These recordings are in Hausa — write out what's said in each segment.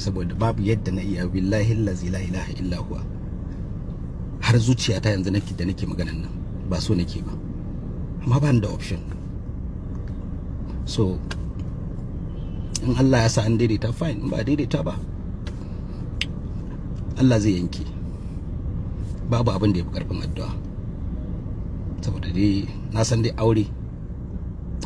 saboda babu yadda na iya billahi allazi la ilaha illa huwa. Har zuciyata yanzu nake da nake maganan nan ba so nake ba. Amma ba da option. So in Allah ya sa an daidaita fine. Ba daidaita ba Allah zai yanke. Babu abin da ya fi ƙarfin addu'a. Saboda dai na san dai aure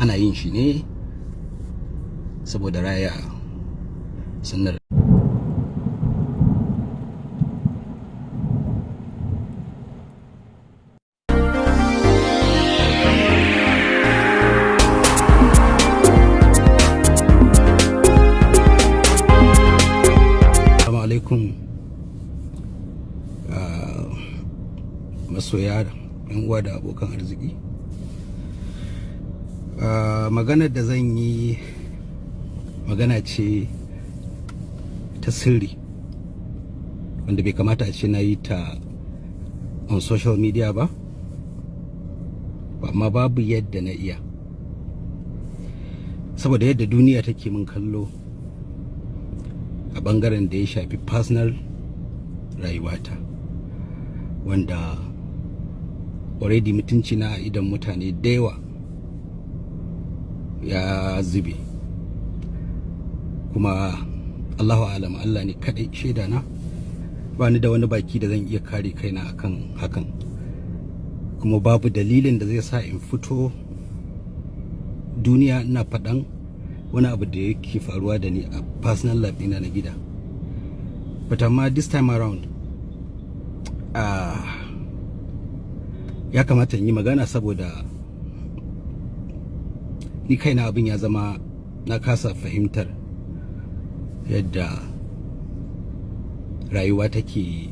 ana yin shi ne saboda raya sunnar masoya yan uwa da abokan arziki. Maganar da zan yi magana ce ta sirri wanda bai kamata a ce na yi ta on social media ba amma babu yadda na iya. Saboda yadda duniya take min kallo a ɓangaren da ya shafi personal rayuwata wanda already mutunci na idan mutane da yawa ya zube. Kuma Allahu alam Allah ne kadai shaida na. Ba ni da wani baki da zan iya kare kaina akan hakan. Kuma babu dalilin da zai sa in fito duniya ina faɗan wani abu da yake faruwa da ni a personal life ɗina na gida. But amma this time around. Ah, ya kamata in yi magana saboda ni kaina abin ya zama na kasa fahimtar yadda rayuwa take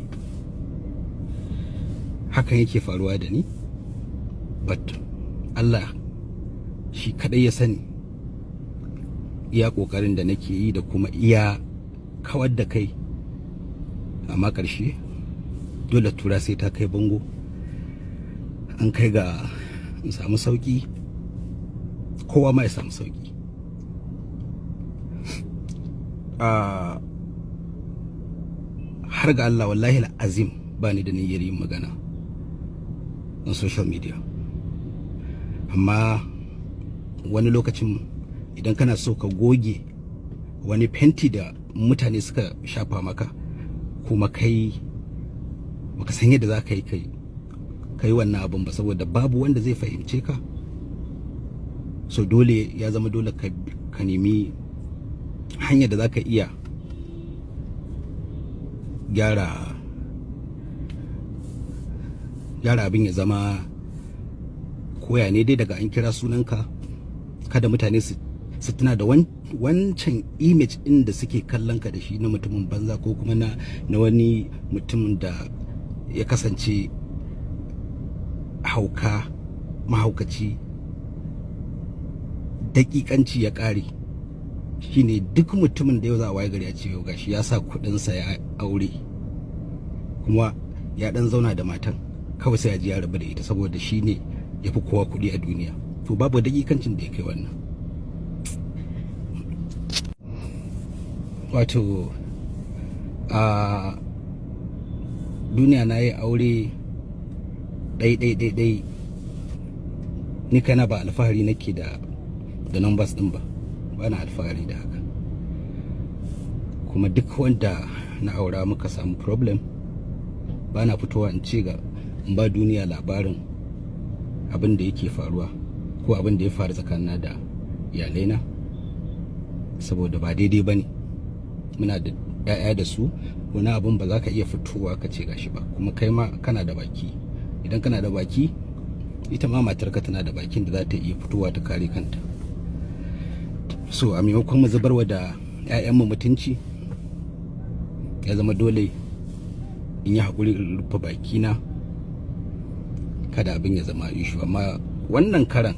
hakan yake faruwa da ni. But Allah shi kadai ya sani iya ƙoƙarin da nake yi da kuma iya kawar da kai. Amma ƙarshe dole tura sai ta kai bango. An kai ga samu sauƙi kowa ma ya samu sauƙi Ah, har ga Allah wallahi azim ba ni da niyyar yin magana on social media. Amma wani lokacin idan kana so ka goge wani fenti da mutane suka shafa maka kuma kai baka san yadda za ka yi kai kai wannan abin ba saboda babu wanda zai fahimce ka. So dole ya zama dole ka, ka nemi hanyar da za ka iya gyara gyara abin ya zama koya ne dai daga an kira sunanka. Kada mutane su su tuna da wan- wancan image ɗin da suke kallon ka da shi na mutumin banza ko kuma na wani mutumin da ya kasance hauka mahaukaci. Dakikanci ya ƙare. Shine duk mutumin da yau za a waye gari a ce yau gashi ya sa kuɗinsa ya aure kuma ya ɗan zauna da matan kawai sai ya ji ya rabu da ita saboda shi ne ya fi kowa kuɗi a duniya. To babu dakikancin da ya kai wannan. Wato a duniya na yi aure ɗai-ɗai-ɗai ni kana ba alfahari nake da da numbers ɗin ba. Ba na alfahari da haka. Kuma duk wanda na aura muka samu problem ba na fitowa in ce ga in ba duniya labarin abin da yake faruwa ko abin da ya faru tsakanina da iyalaina. Saboda ba daidai ba ne. Muna da 'ya'ya da su. Wani abin ba za ka iya fitowa ka ce gashi ba. Kuma kai ma kana da baki. Idan kana da baki ita ma matarka tana da bakin da za ta iya fitowa ta kare kanta. So a maimakon mu zubarwa da 'ya'yanmu mutunci ya zama dole in yi haƙuri in rufe bakina kada abin ya zama ishu amma wannan karan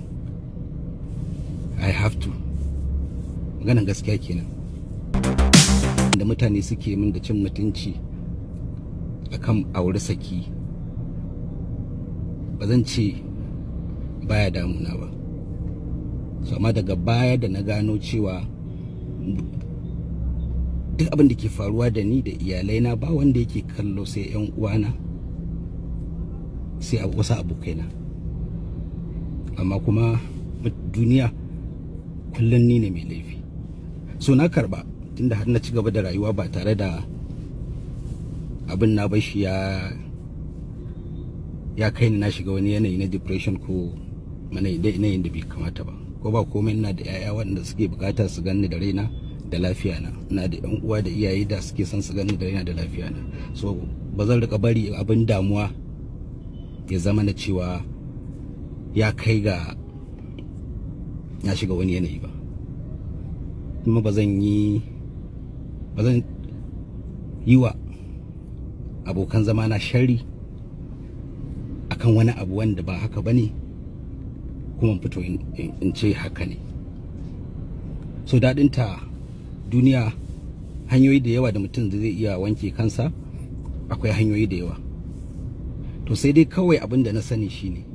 i have to. Maganan gaskiya kenan. Da mutane suke min da cin mutunci akan aure saki ba zan ce baya damuna ba. So amma daga baya da na gano cewa duk abin da ke faruwa da ni da iyalaina ba wanda yake kallo sai yan uwana sai wasu abokaina. Amma kuma duniya kullum ni ne mai laifi. So na karɓa tunda har na ci gaba da rayuwa ba tare da abin na bashi ya ya kai ni na shiga wani yanayi na depression ko mana yanayin da bai kamata ba. Ko ba komai ina da yaya waɗanda suke buƙata su ganni da raina da lafiya na. Ina da yan uwa da iyaye da suke son su ganni da raina da lafiya na. So ba zan riƙa bari abin damuwa ya zama na cewa ya kai ga ya shiga wani yanayi ba. Kuma ba zan yi ba zan yi wa abokan zama na shari akan wani abu wanda ba haka ba ne kuma fito in ce haka ne. So daɗinta duniya hanyoyi da yawa da mutum zai iya wanke kansa akwai hanyoyi da yawa. To sai dai kawai abin da na sani shine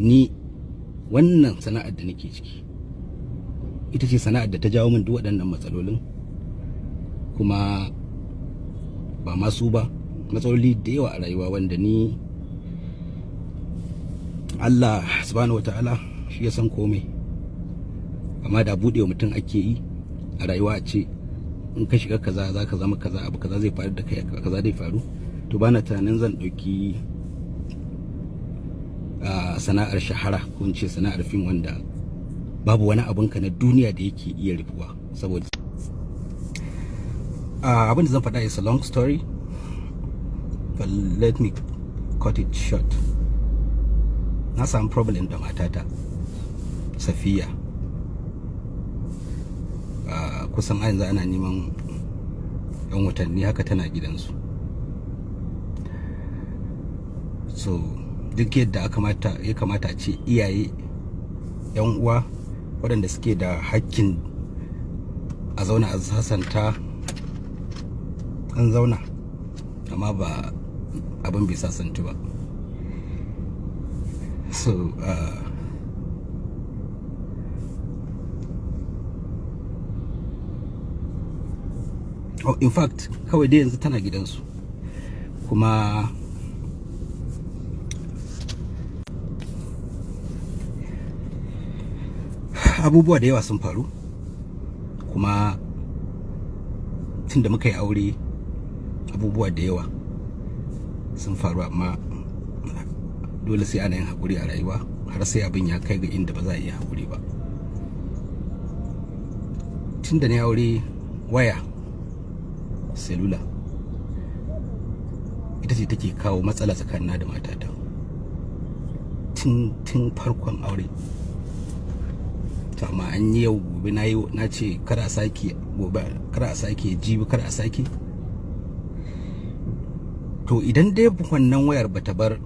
ni wannan sana'ar da nake ciki ita ce sana'ar da ta jawo min duk waɗannan matsalolin. Kuma ba masu ba matsaloli da yawa a rayuwa wanda ni Allah subhanahu wataala shi ya san komai. Amma da buɗe mutum ake yi a rayuwa a ce in ka shiga kaza za ka zama kaza abu kaza zai faru da kai kaza zai faru. To bana tunanin zan ɗauki sana'ar shahara ko in ce sana'ar fim wanda babu wani abun ka na duniya da yake iya rufuwa saboda abin da zan faɗa is a long story but let me cut it short. Na samu problem da matata safiya. Kusan a yanzu ana neman yan watanni haka tana gidansu. So duk yadda ya kamata a ce iyaye yan uwa waɗanda suke da hakkin a zauna a sasanta an zauna. Amma ba abin bai sasantu ba. So uh, oh, in fact kawai dai yanzu tana gidansu. Kuma abubuwa da yawa sun faru. Kuma tun da muka yi aure abubuwa da yawa sun faru amma dole sai ana yin haƙuri a rayuwa har sai abin ya kai ga inda ba za a iya haƙuri ba. Tun da na aure waya selula ita ce take kawo matsala tsakanin da matata. Tun farkon aure. Amma an yi yau gobe na yi na ce kar a sake gobe kar a sake jibi kar a sake. To idan dai wannan wayar bata bar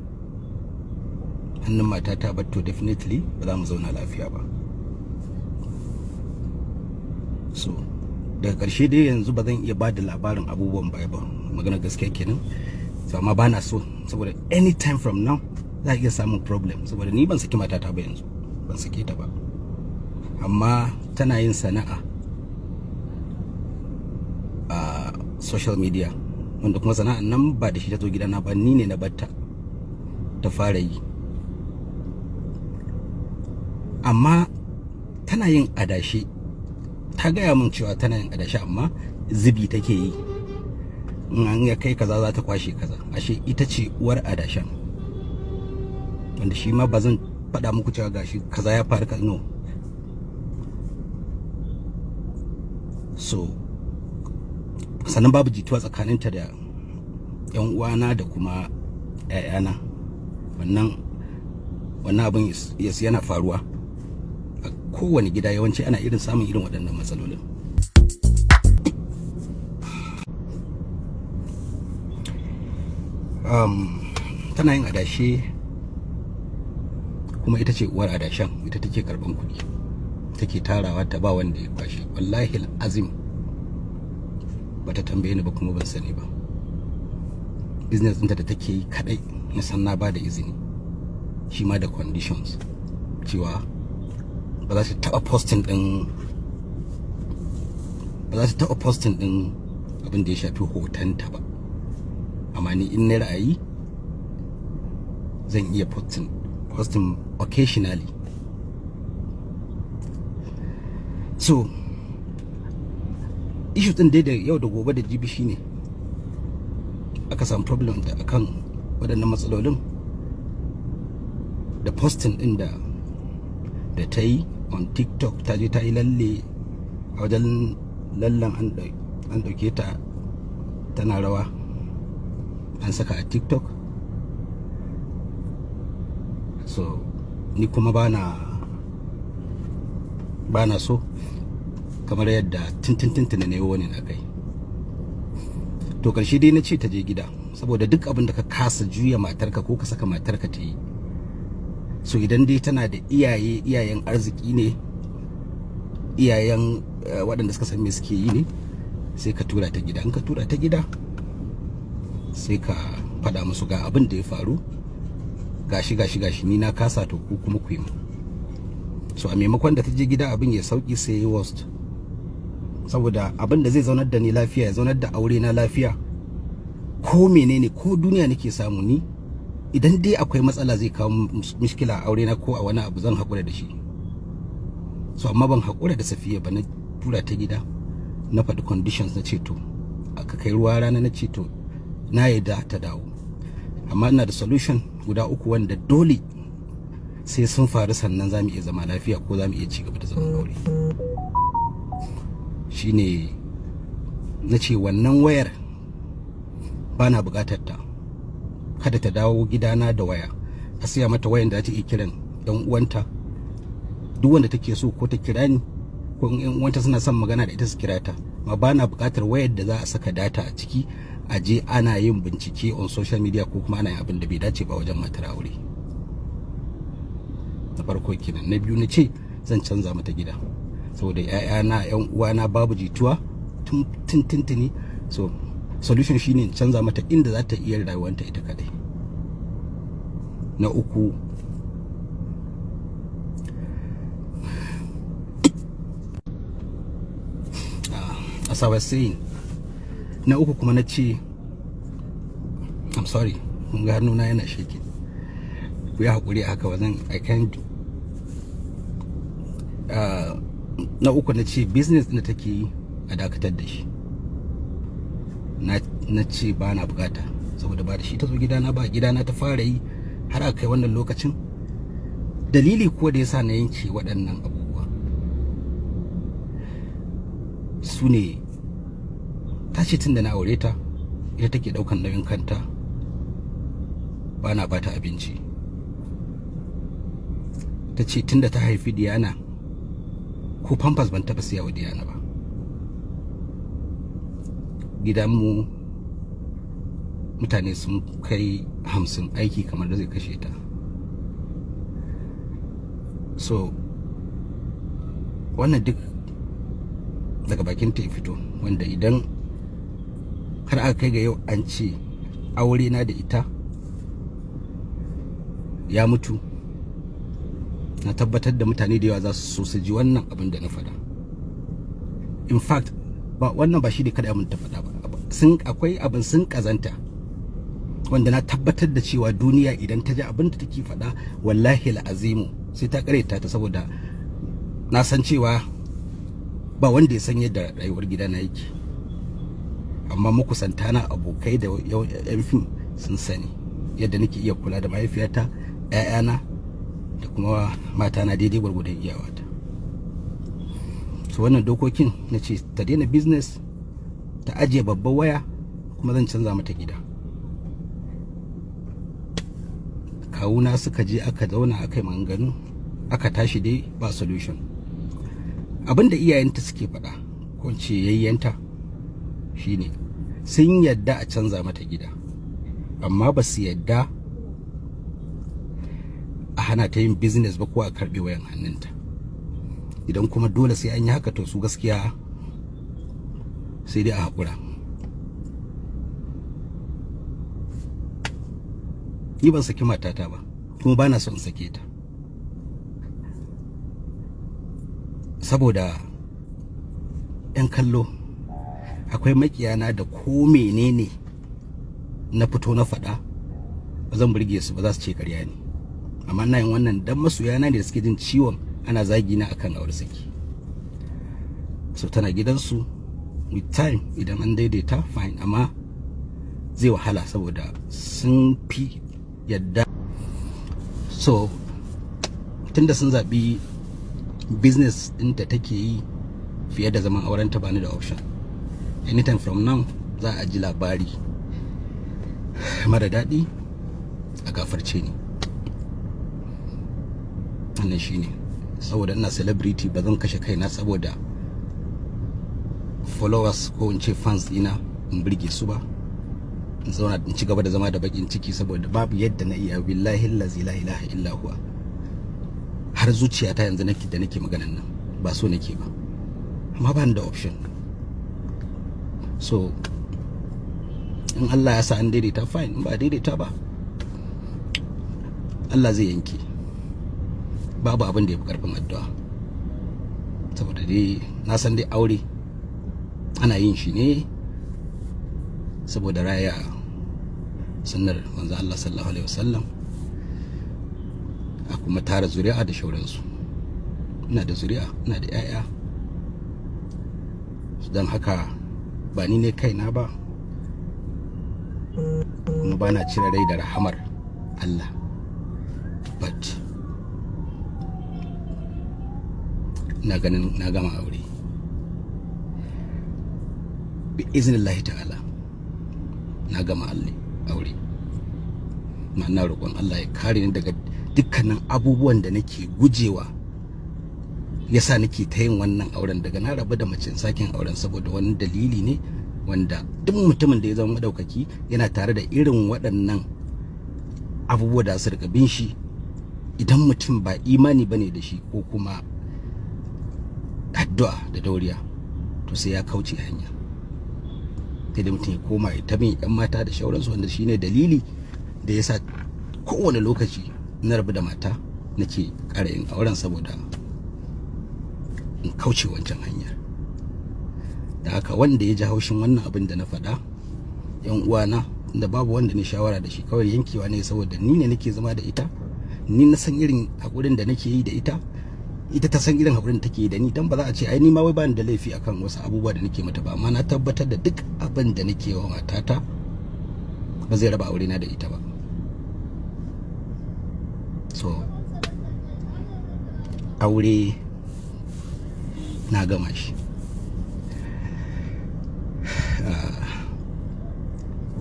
hannun matata ba to definitely ba za mu zauna lafiya ba. So daga ƙarshe dai yanzu ba zan iya ba da labarin abubuwan baya ba. Magana gaskiya kenan. So amma ba na so saboda anytime from now za a iya samun problem. Saboda ni ban saki matata ba yanzu ban sake ta ba. Amma tana yin sana'a a social media wanda kuma sana'an nan ba da shi ta zo gidana ba ni ne na batta ta fara yi. Amma tana yin adashi. Ta gaya min cewa tana yin adashi amma zubi take yi. In ya kai kaza za ta kwashe kaza. Ashe ita ce uwar adashan wanda shi ma ba zan faɗa muku cewa gashi kaza ya faru no. So sannan babu jituwa tsakaninta da yan uwana da kuma ‘ya'yana wannan wannan abin yana faruwa. Kowane gida yawanci ana irin samun irin waɗannan matsalolin. Um, tana yin adashe kuma ita ce uwar adashen ita take karɓan kuɗi take tarawa ta ba wanda ya kwashe. Wallahi azim bata tambaye ni ba kuma ban sani ba. Business ɗinta da take yi kadai na san na ba da izini shi ma da conditions cewa ba za ta taɓa posting ɗin ba za ta taɓa posting ɗin abin da ya shafi hotonta ba. Amma ni in na ra'ayi zan iya posting posting occasionally. So issue din dai da yau da gobe da jibi shine aka samu problem da akan waɗannan matsalolin da posting din da da ta yi on tiktok ta je ta yi lalle a wajen lallan an ɗauke ta tana rawa. An saka a tiktok. So ni kuma bana bana so kamar yadda tintintintina ne wani na kai. To ƙarshe dai na ce ta je gida saboda duk abin da ka kasa juya matarka ko ka saka matarka ta yi so idan dai tana da iyaye iyayen arziki ne iyayen waɗanda suka san me suke yi ne sai ka tura ta gida. In ka tura ta gida sai ka faɗa musu ga abin da ya faru. Gashi gashi gashi ni na kasa to ku kuma ku yi mu so a maimakon da ta je gida abin ya sauƙi sai ya worst. Saboda abin da zai zaunar da ni lafiya ya zaunar da aure na lafiya. Ko menene ko duniya nake samu ni idan dai akwai matsala zai kawo mishkila a aure na ko a wani abu zan haƙura da shi. So amma ban haƙura da safiya ba na tura ta gida na faɗi conditions na ceto aka kai ruwa rana na ceto na yadda ta dawo. Amma ina da solution guda uku wanda dole sai sun faru sannan za mu iya zama lafiya ko za mu iya ci gaba da zaman aure. Shine na ce wannan wayar ba na buƙatar ta. Kada ta dawo gidana da waya a siya mata wayan da ta iya kiran yan uwanta duk wanda take so ko ta kira ni ko yan uwanta suna son magana da ita su kira ta ma ba na buƙatar wayar da za a saka data a ciki a je ana yin bincike on social media ko kuma ana yin abin da bai dace ba wajen matar aure na farko kenan na biyu na ce zan canza mata gida saboda ƴaƴana ƴan uwana babu jituwa tun tuntuni so solution shine canza mata inda za ta iya rayuwanta ita kadai na uku. As I was saying na uku kuma na ce I'm sorry mun ga hannuna yana shaking. Ku yi haƙuri haka wajen I can't uh, na uku na ce business da take yi a dakatar da shi. Na ce ba na buƙata saboda ba da shi ta zo gidana ba gidana ta fara yi har aka kai wannan lokacin? Dalili ko da yasa na yanke waɗannan abubuwa. Su ne ta ce tun da na aure ta ita take ɗaukan nauyin kanta ba na bata abinci. Ta ce tun da ta haifi diyana ko pampers ban taɓa siya wa diyana ba. Gidanmu mutane sun kai hamsin aiki kamar da zai kashe ta. So wannan duk daga bakin ta fito wanda idan har aka kai ga yau an ce aure na da ita ya mutu na tabbatar da mutane da yawa za su so su ji wannan abin da na faɗa. In fact ba wannan ba shi ne kada mun ta faɗa ba. Sun akwai abin sun kazanta wanda na tabbatar da cewa duniya idan ta ji abin da take faɗa wallahi la'azimu sai ta kareta ta saboda na san cewa ba wanda ya san yadda rayuwar gida na yake. Amma makusanta na abokai da yan fim sun sani yadda nake iya kula da mahaifiyata 'ya'yana da kuma matana daidai gwargwadon iyawata. Su wannan dokokin na ce ta daina business ta ajiye babban waya kuma zan canza mata gida. Kawuna suka je aka zauna aka yi maganganu aka tashi dai ba solution. Abinda iyayenta suke faɗa ko ce yayyanta shine sun yadda a canza mata gida amma ba su yadda a hana ta yin business ba ko a karɓe wayan hannunta. Idan kuma dole sai an yi haka to su gaskiya sai dai a haƙura. Ni ban saki matata ba kuma ba na son sake ta. Saboda 'yan kallo akwai makiyana da ko menene na fito na faɗa ba zan burge su ba za su ce ƙarya ne. Amma ina yin wannan dan masoyana ne da suke jin ciwon ana zagi na akan aure saki. So tana gidansu with time idan an daidaita fine amma zai wahala saboda sun fi yadda. So tunda sun zaɓi business ɗin da take yi fiye da zaman auren ta bani da option. Anytime from now za a ji labari mara daɗi a gafarce ni. Wannan shine saboda ina celebrity ba zan kashe kaina saboda followers ko in ce fans dina in burge su ba. In zauna in ci gaba da zama da bakin ciki saboda babu yadda na iya. Billahi allazi la ilaha illa huwa. Har zuciyata yanzu nake da nake maganan nan ba so nake ba. Amma ba da option. So in Allah ya sa an daidaita fine. In ba daidaita ba Allah zai yanke. Babu abin da ya fi ƙarfin addu'a. Saboda dai na san dai aure ana yin shi ne saboda raya sunnar manzo Allah sallallahu alaihi wasallam a kuma tara zuri'a da shauransu. Ina da zuri'a ina da 'ya'ya don haka ba ni ne kaina ba kuma ba na cire rai da rahamar Allah. But na ganin na gama aure. Bi iznillahi ta'ala. Na gama aure. Na roƙon Allah ya kare ni daga dukkanin abubuwan da nake gujewa yasa nake ta yin wannan auren. Daga na rabu da mace sakin auren saboda wani dalili ne wanda duk mutumin da ya zama madaukaki yana tare da irin waɗannan abubuwa da su riƙa bin shi. Idan mutum ba imani ba ne da shi ko kuma addu'a da dauriya to sai ya kauce hanya. Sai da mutum ya koma ya tabin yan mata da shauransu wanda shine dalili da yasa kowane lokaci na rabu da mata nake ƙara yin auren saboda in kauce wancan hanyar. Da haka wanda ya ji haushin wannan abin da na faɗa yan uwana da babu wanda ne shawara da shi kawai yankewa ne saboda ni ne nake zama da ita ni na san irin haƙurin da nake yi da ita ita ta san irin haƙurin da take da ni dan ba za a ce ai ni ma wai bani da laifi akan wasu abubuwa da nake mata ba. Amma na tabbatar da duk abin da nake wa matata ba zai raba aure na da ita ba. So aure na gama shi.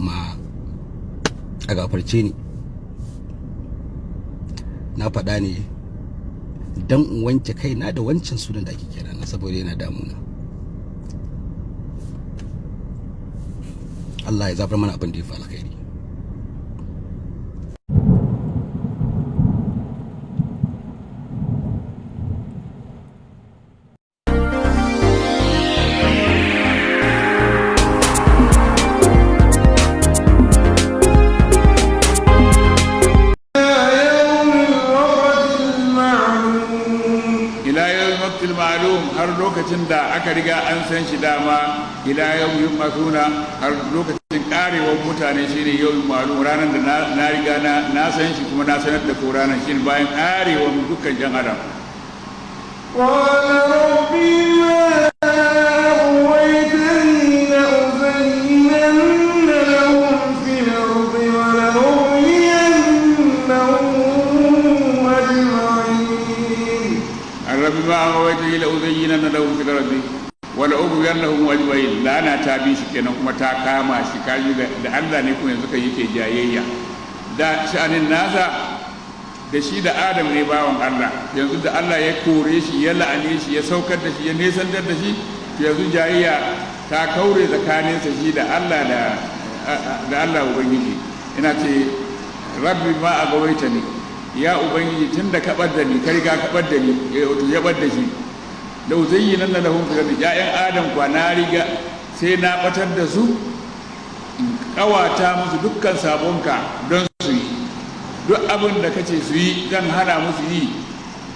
Ma a gafarce ni. Na faɗa ne don in wanke kaina da wancan sunan da ake kira na saboda yana damuna. Allah ya zafar mana abin da ya fi alkhairi. Ila yau yi masuna har lokacin karewar mutane shine yau yi malu ranar da na riga na san shi kuma na sanar da ko ranar shi bayan karewar dukkan jan adam. Rabbi ma awaita la uzayyinanna wala ubiyannahum ajmain lana ta bi shi kenan kuma ta kama shi kaji da Allah ne kuma yanzu kai yake jayayya. Da sha'anin nasa da shi da Adam ne bawan Allah. Yanzu da Allah ya kore shi ya la'ane shi ya saukar da shi ya nesantar da shi yanzu jayayya ta kaure tsakaninsa shi da Allah da Allah ubangiji. Ina ce rabbi ma agawaita ni ya ubangiji tun da kaɓar ni ka riga kaɓar ni wato ya ɓar shi. Da uzayyi nan da lahun fitar da ƴaƴan adam kwa na riga sai na ɓatar da su in ƙawata musu dukkan sabonka don su yi duk abin da kace su yi zan hana musu yi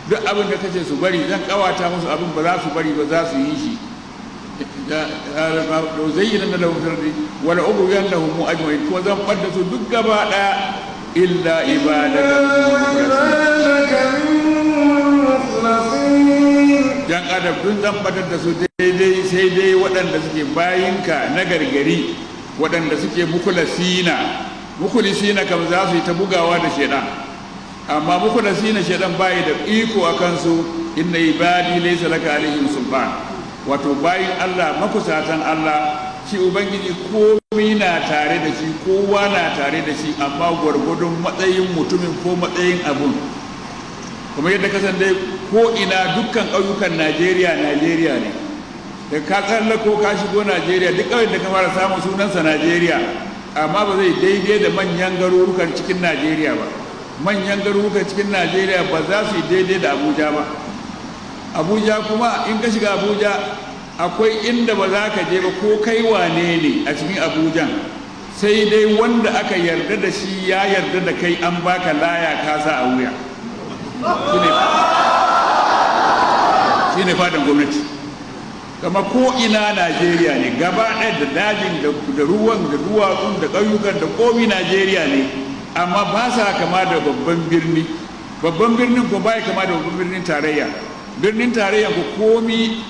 duk abin da kace su bari zan ƙawata musu abin ba za su bari ba za su yi shi da zayyana na lahum firdi wala ubuyan lahum ajma'in ko zan fadda su duk gaba ɗaya illa ibadaka adam dun zan fadar da su daidai sai dai waɗanda suke bayinka na gargari waɗanda suke mukulasina mukulisina kam za su yi ta bugawa da shaidan amma mukulasina shaidan bayi da iko a kansu inna ibadi laysa laka alaihim sultan. Wato bayin Allah makusatan Allah shi ubangiji komai na tare da shi kowa na tare da shi amma gwargwadon matsayin mutumin ko matsayin abun. Kuma yadda ka san dai ko ina dukkan ƙauyukan Najeriya Najeriya ne. Da ka tsallako ka shigo Najeriya duk ƙauyen da ka fara samun sunansa Najeriya amma ba zai daidai da manyan garurukan cikin Najeriya ba. Manyan garurukan cikin Najeriya ba za su yi daidai da Abuja ba. Abuja kuma in ka shiga abuja akwai inda ba za ka je ba ko kai wane ne a cikin abujan sai dai wanda aka yarda da shi ya yarda da kai an baka laya ka sa a wuya. Shi ne fadan gwamnati. Kama ko ina najeriya ne gaba ɗaya da dajin da ruwan da duwatsun da ƙauyukan da komi najeriya ne amma ba sa kama da babban birni. Babban birnin ko bai kama da babban birnin tarayya. Birnin tarayya ko komi